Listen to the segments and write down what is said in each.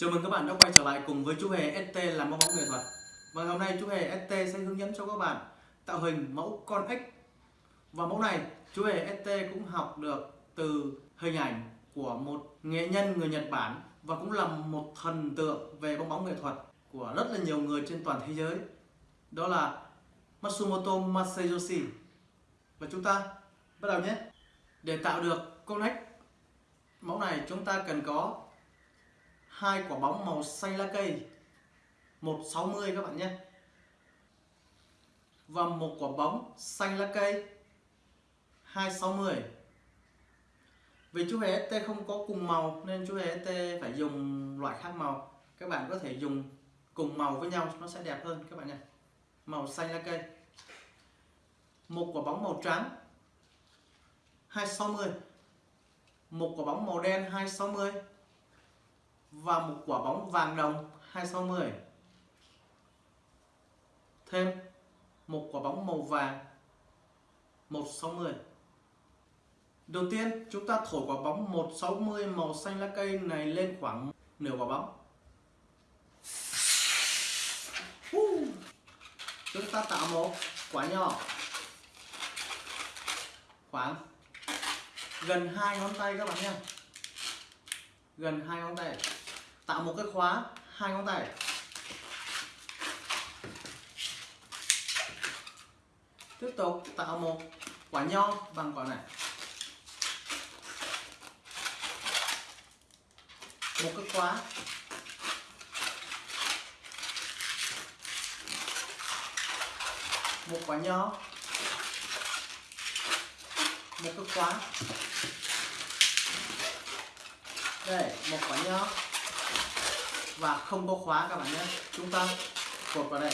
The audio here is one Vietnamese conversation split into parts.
Chào mừng các bạn đã quay trở lại cùng với chú Hề ST làm mẫu bóng nghệ thuật. Và hôm nay chú Hề ST sẽ hướng dẫn cho các bạn tạo hình mẫu con ếch Và mẫu này, chú Hề ST cũng học được từ hình ảnh của một nghệ nhân người Nhật Bản Và cũng là một thần tượng về bóng bóng nghệ thuật của rất là nhiều người trên toàn thế giới. Đó là Matsumoto Masayoshi Và chúng ta bắt đầu nhé. Để tạo được con ếch mẫu này chúng ta cần có hai quả bóng màu xanh lá cây. 160 các bạn nhé. Và một quả bóng xanh lá cây. 260 vì chú hề ST không có cùng màu, nên chú hề ST phải dùng loại khác màu. Các bạn có thể dùng cùng màu với nhau, nó sẽ đẹp hơn, các bạn nhé. Màu xanh lá cây. Một quả bóng màu trắng. 260 một quả bóng màu đen 260 và một quả bóng vàng đồng 260 thêm một quả bóng màu vàng 160 đầu tiên, chúng ta thổi quả bóng 160 màu xanh lá cây này lên khoảng nửa quả bóng. Chúng ta tạo một quả nhỏ. Khoảng gần hai ngón tay các bạn nhé. Gần hai ngón tay tạo một cái khóa hai ngón tay. Tiếp tục tạo một quả nho bằng quả này. Một cái khóa. Một quả nho. Một cái khóa. Đây, một quả nho và không có khóa các bạn nhé. Chúng ta cột vào đây.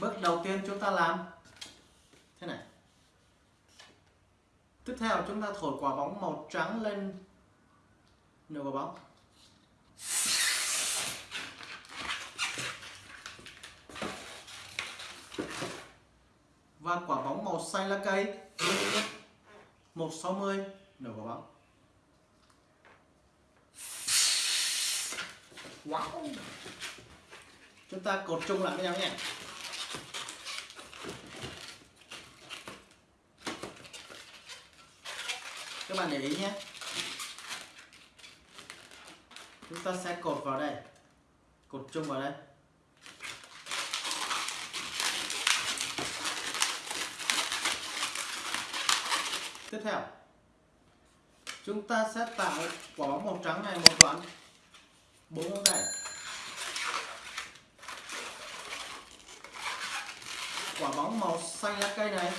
Bước đầu tiên chúng ta làm thế này. Tiếp theo chúng ta thổi quả bóng màu trắng lên nửa quả bóng. Và quả bóng màu xanh lá cây. 160 nửa quả bóng wow. Chúng ta cột chung lại với nhau nhé. Các bạn để ý nhé. Chúng ta sẽ cột vào đây. Cột chung vào đây tiếp theo. Chúng ta sẽ tạo quả bóng màu trắng này một đoạn. Bốn ngón tay. Quả bóng màu xanh lá cây này,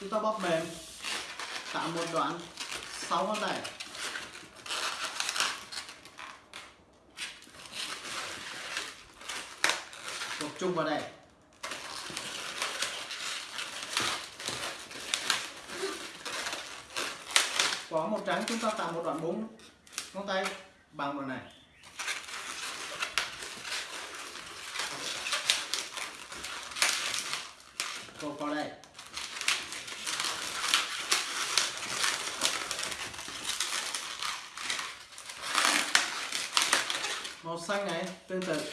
chúng ta bóp mềm. Tạo một đoạn, sáu ngón tay. Tập trung vào đây. Có màu trắng, chúng ta tạo một đoạn búng. Ngón tay bằng đoạn này. Cột vào đây. Màu xanh này, tương tự.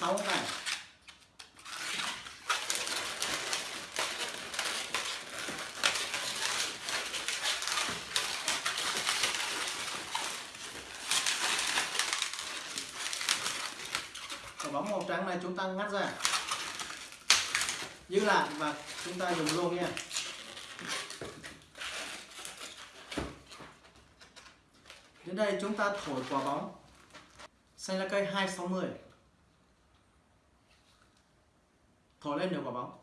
Sáu này tay quả bóng màu trắng này chúng ta ngắt ra. Giữ lại và chúng ta dùng luôn nha. Đến đây chúng ta thổi quả bóng. Xanh lá cây 260 thổi lên được quả bóng.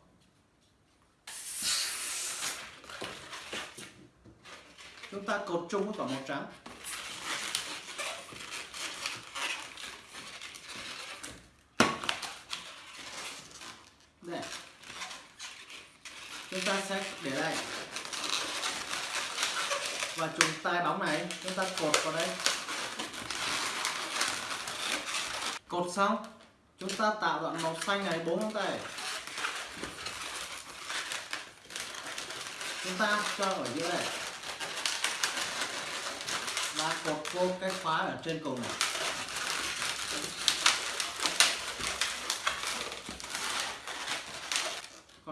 Chúng ta cột chung với quả màu trắng đây chúng ta sẽ để đây và chúng tay bóng này. Chúng ta cột vào đây. Cột xong, chúng ta tạo đoạn màu xanh này bốn ngón tay. Chúng ta cho ở giữa này. Cột vô cái khóa ở trên cùng này.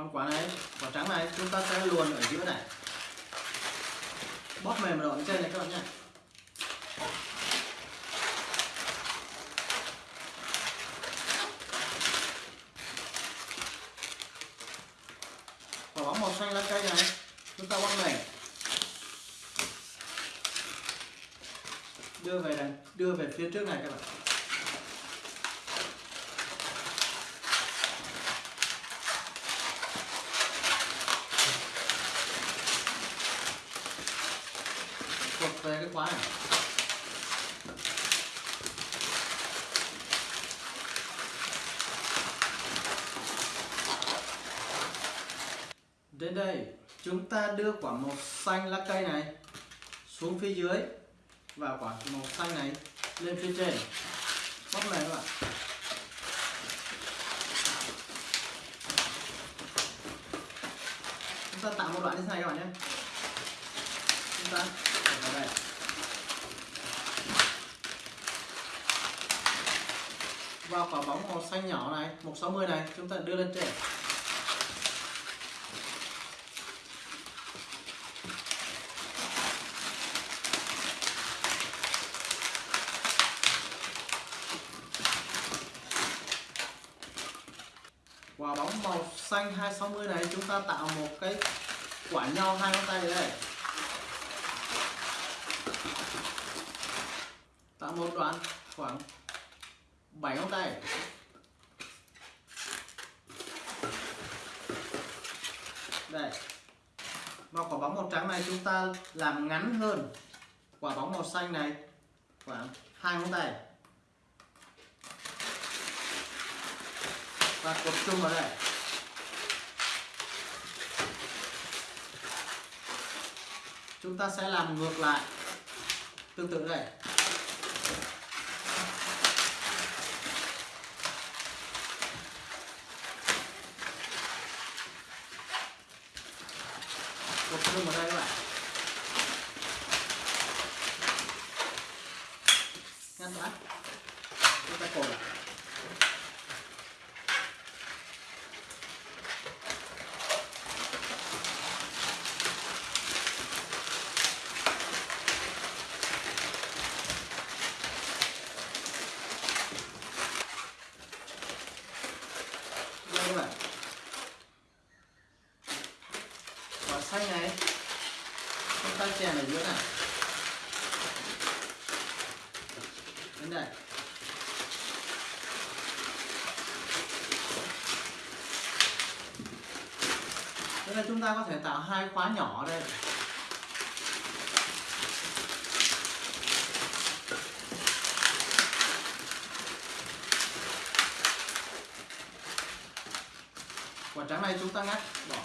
Con quả này quả trắng này, chúng ta sẽ luồn ở giữa này. Bóp mềm rồi trên này các bạn nhé. Quả bóng màu xanh lá cây này, chúng ta bóp mềm. Đưa về đằng, đưa về phía trước này các bạn cột về cái khóa này đến đây. Chúng ta đưa quả màu xanh lá cây này xuống phía dưới và quả màu xanh này lên phía trên. Bóp này các bạn. Chúng ta tạo một đoạn như thế này các bạn nhé. Chúng ta vào đây. Và quả bóng màu xanh nhỏ này 160 này, chúng ta đưa lên trên. Bóng màu xanh 260 này, chúng ta tạo một cái quả nho hai ngón tay đây tạo một đoạn khoảng 7 ngón tay. Đây. Và quả bóng màu trắng này chúng ta làm ngắn hơn quả bóng màu xanh này khoảng hai ngón tay. Và cột chung vào đây. Chúng ta sẽ làm ngược lại. Tương tự đây. Cột chung vào đây các bạn. Ngăn đã chúng ta cột lại đây các bạn quả xanh này chúng ta chèn ở giữa này đến đây nên là chúng ta có thể tạo hai khóa nhỏ ở đây. Quả trắng này chúng ta ngắt bỏ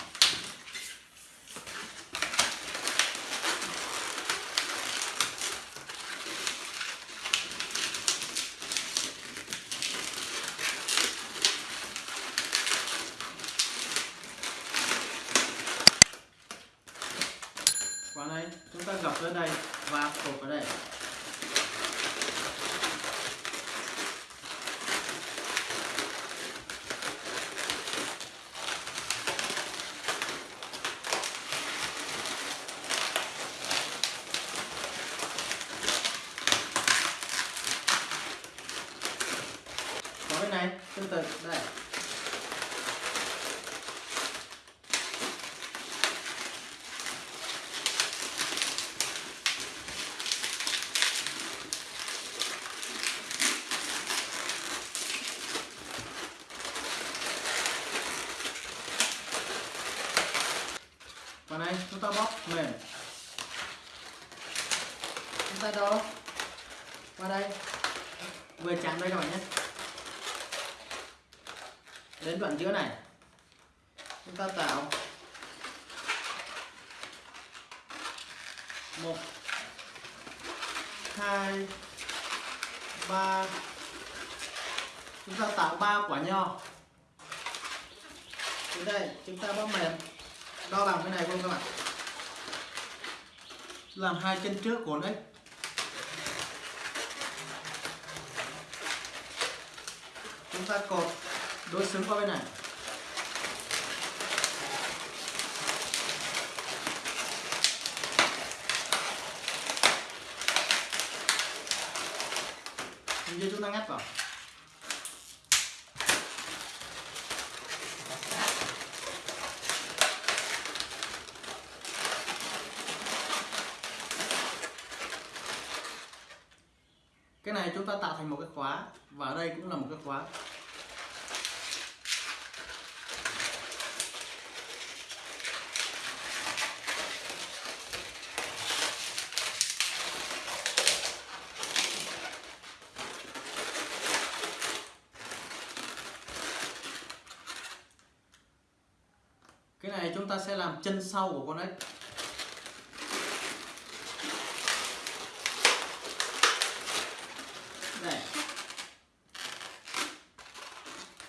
quả này chúng ta gập lên đây và cột vào đây. chứa này. Chúng ta tạo một, hai, ba. Chúng ta tạo ba quả nho. Đến đây, chúng ta bấm mềm. Đo làm cái này luôn các bạn. Làm hai chân trước của đấy. Chúng ta cột đối xứng qua bên này. Như chúng ta ngắt vào. Cái này chúng ta tạo thành một cái khóa và ở đây cũng là một cái khóa. Cái này chúng ta sẽ làm chân sau của con ếch đây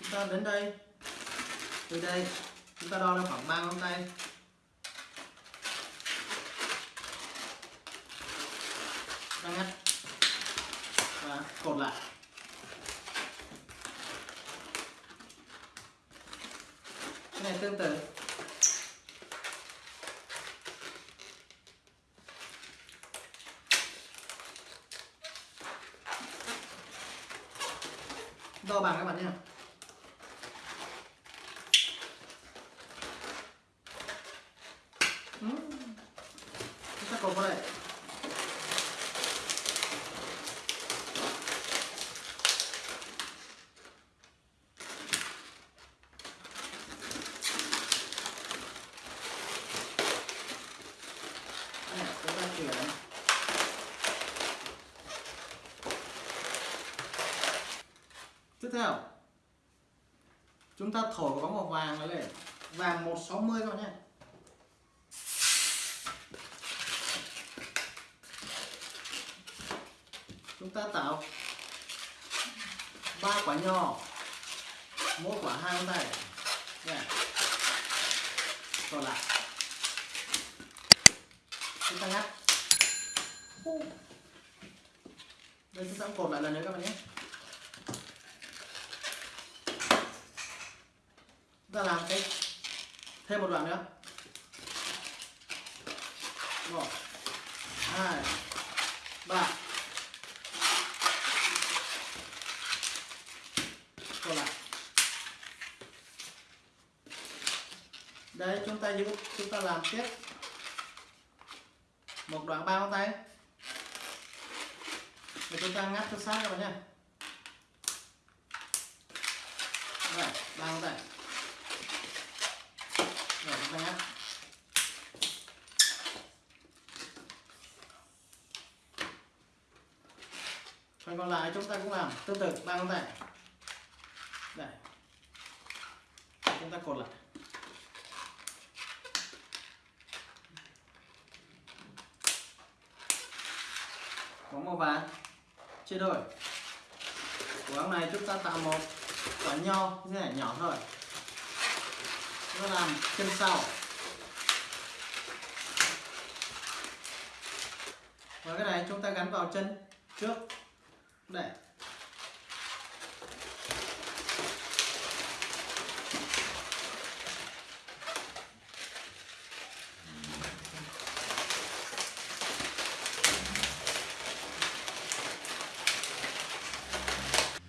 chúng ta đến đây. Từ đây, chúng ta đo ra khoảng ba ngón tay. Đang ngắt. Và cột lại. Cái này tương tự. Đo bằng các bạn nhé Ừm. chúng ta cột vào đây Đây, chúng ta chuyển tiếp theo. Chúng ta thổi có màu vàng này lên. Vàng 160 các bạn nhé. Chúng ta tạo ba quả nho. Mỗi quả hai ngón tay. Đây. còn lại. Chúng ta ngắt đây, chúng ta cũng cột lại lần nữa các bạn nhé. Ta làm cái thêm một đoạn nữa. Một, hai, ba. Còn lại. Đấy, chúng ta giữ chúng ta làm tiếp. Một đoạn ba ngón tay. Để chúng ta ngắt cho sát các bạn nhé. Ba ngón tay chúng ta phần còn lại chúng ta cũng làm. Tương tự ba ngón tay đây chúng ta cột lại. Bóng màu vàng. Chia đôi. Của bóng này chúng ta tạo một quả nho, như thế này, nhỏ thôi nó làm chân sau. Và cái này chúng ta gắn vào chân trước. Đây.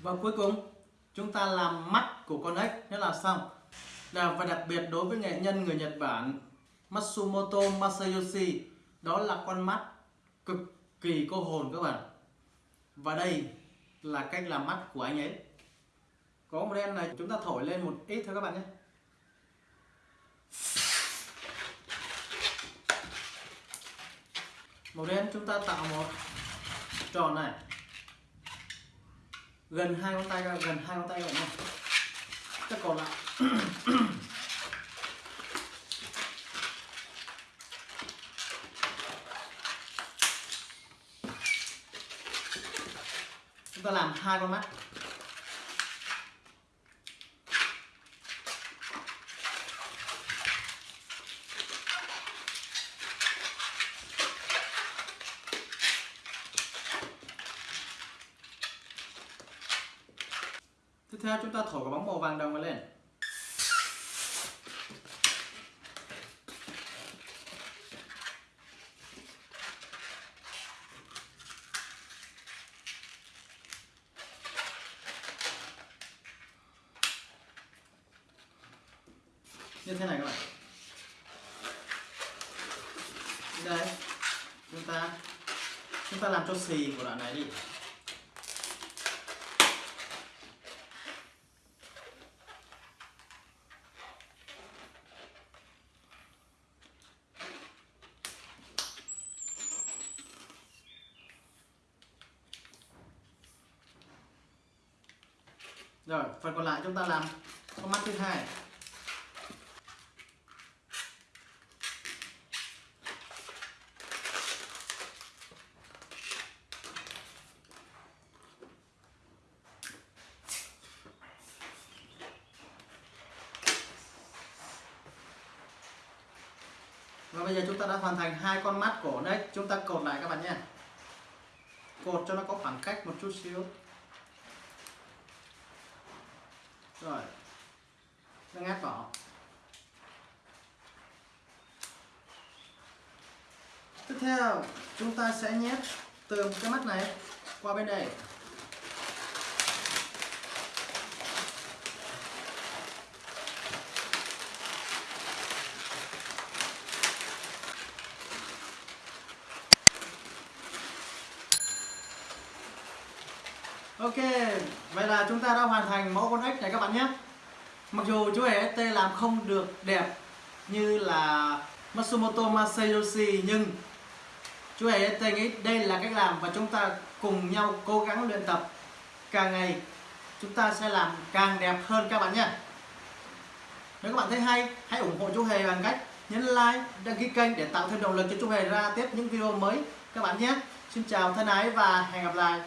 Và cuối cùng, chúng ta làm mắt của con ếch thế là xong là và đặc biệt đối với nghệ nhân người Nhật Bản Matsumoto Masayoshi, đó là con mắt cực kỳ cô hồn các bạn. Và đây là cách làm mắt của anh ấy. Có một đen này, chúng ta thổi lên một ít thôi các bạn nhé. Màu đen chúng ta tạo một tròn này. Gần hai ngón tay, gần hai ngón tay vậy này các còn lại. chúng ta làm hai con mắt. Tiếp theo chúng ta thổi quả bóng màu vàng đồng lên. Như thế này các bạn. Đây, chúng ta chúng ta làm cho xì của đoạn này đi. Rồi, phần còn lại chúng ta làm con mắt thứ hai Và bây giờ chúng ta đã hoàn thành hai con mắt của đấy Chúng ta cột lại các bạn nhé. Cột cho nó có khoảng cách một chút xíu. Rồi. Nó ngắt vào Tiếp theo, chúng ta sẽ nhét từ cái mắt này qua bên đây. Ok, vậy là chúng ta đã hoàn thành mẫu con ếch này các bạn nhé. Mặc dù chú hề ST làm không được đẹp như là Matsumoto Masayoshi nhưng chú hề ST nghĩ đây là cách làm và chúng ta cùng nhau cố gắng luyện tập. Càng ngày chúng ta sẽ làm càng đẹp hơn các bạn nhé. Nếu các bạn thấy hay, hãy ủng hộ chú Hề bằng cách nhấn like, đăng ký kênh để tạo thêm động lực cho chú Hề ra tiếp những video mới các bạn nhé. Xin chào thân ái và hẹn gặp lại.